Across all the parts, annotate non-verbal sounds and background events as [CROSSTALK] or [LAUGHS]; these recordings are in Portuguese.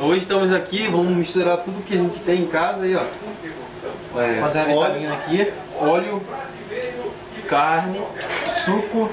Hoje estamos aqui, vamos misturar tudo que a gente tem em casa aí, ó. É, Fazer a óleo, vitamina aqui. óleo, carne, Suco,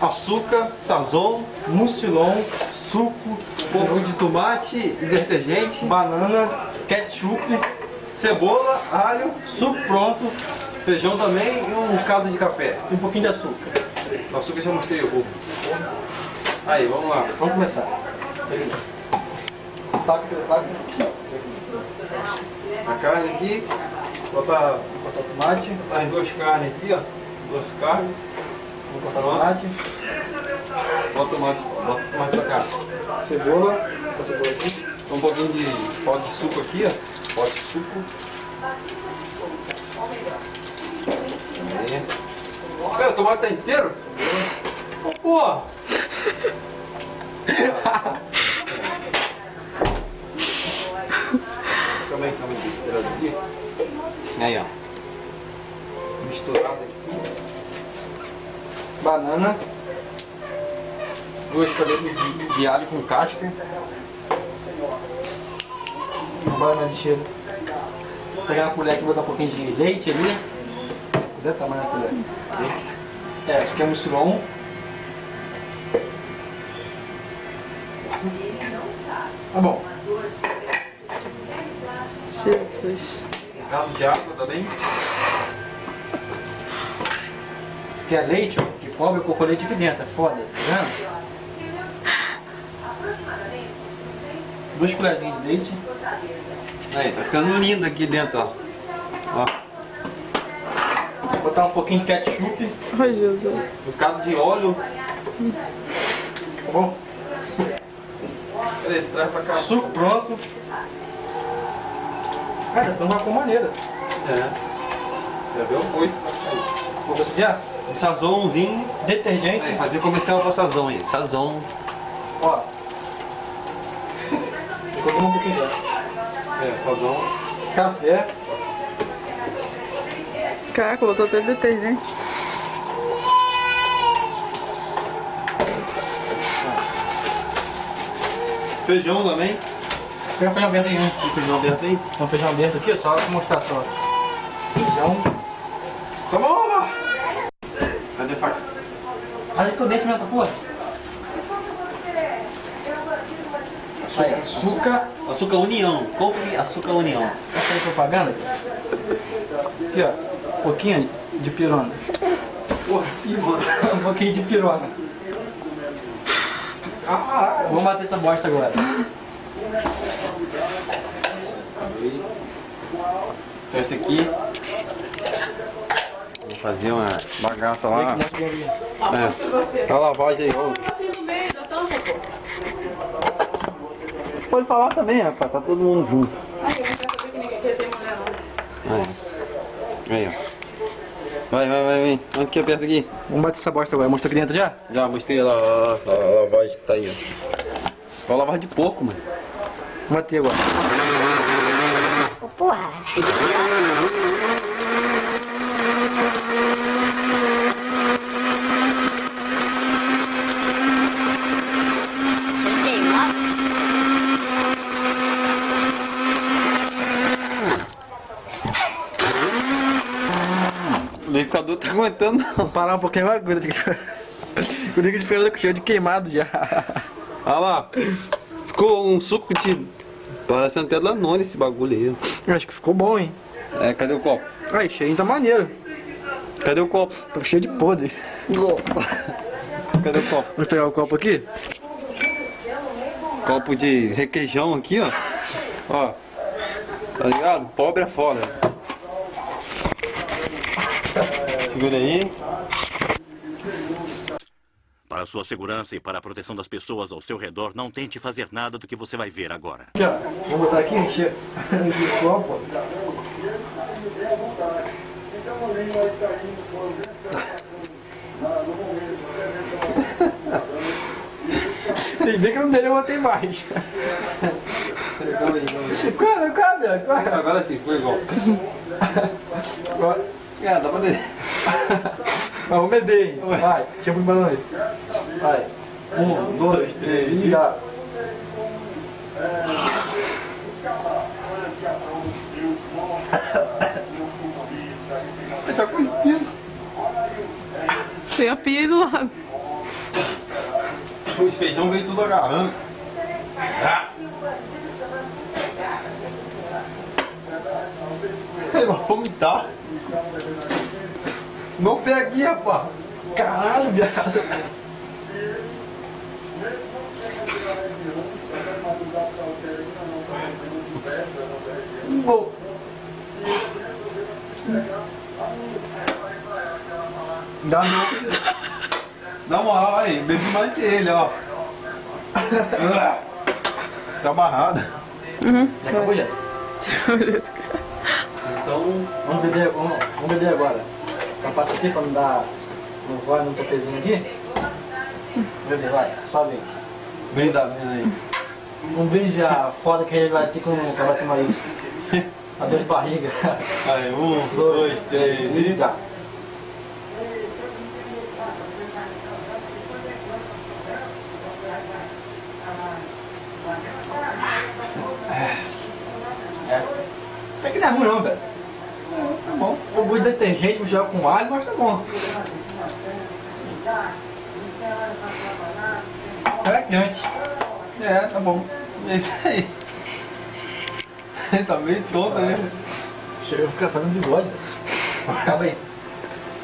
açúcar, sazon, mucilon, suco, pouco de tomate e detergente, banana, ketchup, cebola, alho, suco pronto feijão também e um caldo de café. um pouquinho de açúcar. O açúcar já mostrei o roubo. Aí, vamos lá. Vamos começar. Faca, faca. A carne aqui, botar, o tomate, botar as duas carnes aqui, ó. Duas carnes. vou cortar o tomate, Bota o tomate, bota tomate pra cá. cebola, a cebola aqui. Um pouquinho de pó de suco aqui, ó. Pó de suco. Aí. Cara, o tomate tá inteiro? Pô! [LAUGHS] daqui. Aí, ó. Misturado aqui. Banana, Duas cabeças de, de alho com casca. banana de cheiro. Vou pegar uma colher aqui e botar um pouquinho de leite ali. Cadê o tamanho da colher? Leite. É, isso aqui é mucilon. Tá bom. Jesus. Caldo de água também. Isso aqui é leite, ó, que cobre o cocolete aqui dentro, é foda, tá vendo? Duas colherzinhas de leite. Aí, tá ficando lindo aqui dentro, ó. Ó, Vou botar um pouquinho de ketchup, Ai, Jesus. um bocado de óleo. tá bom? Peraí, traz pra cá. Suco pronto. Cara, uma cor maneira. É. Já viu o foice. Vou proceder? Um sazonzinho. Detergente, Aí, fazer comercial pra sazon aí. Sazon. ó. [LAUGHS] Vou colocar um pouquinho dela. É, sazon. Café, Caraca, botou até detergente. Feijão também. Pega feijão aberto aí, né? Tem feijão aberto aí. Então feijão aberto aqui, só pra mostrar só. Feijão. Tá bom, lá. Cadê a faca? Olha que o dente nessa porra. Aí, açúcar. Açúcar União. Compre açúcar União. Essa aí propaganda. Aqui, ó. Um pouquinho de pirona. Porra. Um pouquinho de pirona. Ah, Vamos bater essa bosta agora. Então esse aqui. Vou fazer uma bagaça lá. mostra. É. Tá a lavagem aí. Assim. Pode falar também, rapaz. Tá todo mundo junto. Aí. Ó. Vai, vai, vai, vem. Onde que aperta aqui? Vamos bater essa bosta agora. Mostrou aqui dentro já? Já mostrei lá, lá, lá, a lavagem que tá aí, ó. Vai lavar de pouco, mano. Vamos bater agora. O liquidificador tá aguentando, não. Vamos parar um pouquinho agora. O liquidificador de feira cheio de queimado já. Olha lá. Ficou um suco de. Parecendo até Danone esse bagulho aí. Eu Acho que ficou bom, hein? É, cadê o copo? Aí, cheirinho tá maneiro. Cadê o copo? Tá cheio de podre. Cadê o copo? Vamos pegar o copo aqui? Copo de requeijão aqui, ó. Ó. Tá ligado? Pobre é foda. Segura aí. Para sua segurança e para a proteção das pessoas ao seu redor, não tente fazer nada do que você vai ver agora. Vou botar aqui, encher o copo. Vocês veem que não dele eu botei mais. Corre, corre, corre. Agora sim, foi igual. Agora- É, dá pra ver. [LAUGHS] Mas vamos beber, hein? Vai, chama o balão aí. Vai. Um, dois, três e já. Ele tá com pino. Tem a pia aí do lado. Os feijão veio tudo agarrando. Ele vai vomitar. Pé aqui, rapaz. Caralho, viado. Bom. Dá não. Na moral, aí, bebi mais que ele, ó. Tá amarrado. Uhum. Já acabou, Jéssica? [LAUGHS] Então, Vamos beber, vamos, vamos beber agora. Passa aqui pra não dar. Não vai no topezinho aqui. Beber, vai, só vez. brinda, brinda aí. Um brinde a foda que gente vai ter com o Cabate Maíz. A [LAUGHS] dor de barriga. Aí, um, dois, três e e. já. É. Até que não é ruim não, velho. Tá bom. O gosto de detergente misturado com alho, mas tá bom. É quente. É, tá bom. É isso aí. Ele tá meio tonto, né? Chega a ficar fazendo bigode. Acaba aí.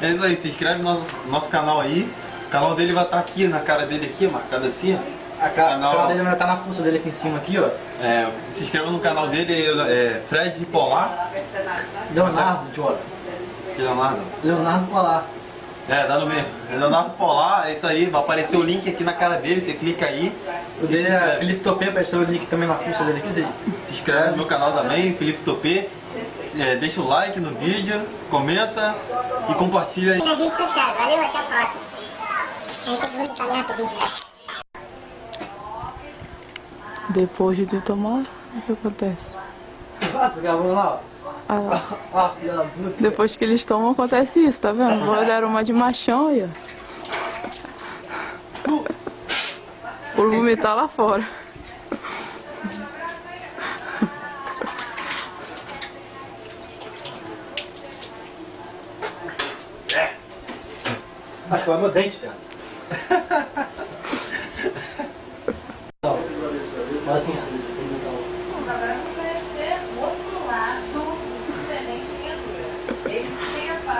É isso aí, se inscreve no nosso, nosso canal aí. O canal dele vai estar aqui, na cara dele aqui, marcado assim, ó. A cara, Canal- cara dele vai estar na fuça dele aqui em cima, aqui, ó. É, se inscreva no canal dele, é Fred Polar. Leonardo, idiota. Leonardo. Leonardo Polar. É, dá no mesmo. É Leonardo Polar, é isso aí, vai aparecer o link aqui na cara dele, você clica aí. O dele é. Felipe Topê, apareceu o link também na fuça dele aqui, você Se inscreve no meu canal também, Felipe Topê. É, deixa o like no vídeo, comenta e compartilha aí. nas redes sociais. Valeu, até a próxima. Aí todo mundo tá rapidinho. Depois de tomar, o que acontece? Gravando lá. Depois que eles tomam, acontece isso, tá vendo? Vou dar uma de machão aí, ó. Por vomitar lá fora. Acho que vai meu dente, velho. Não. Fala assim. Vamos agora conhecer o outro lado do surpreendente criatura. Eles se separam da família.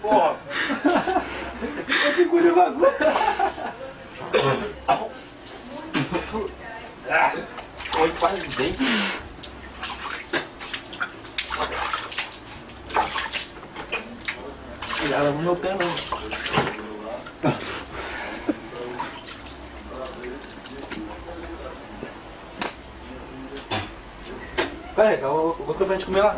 Porra! Eu que engolir o bagulho! Oi, quase dente. Cuidado no meu pé, não. Pera aí, eu vou, eu vou comer lá.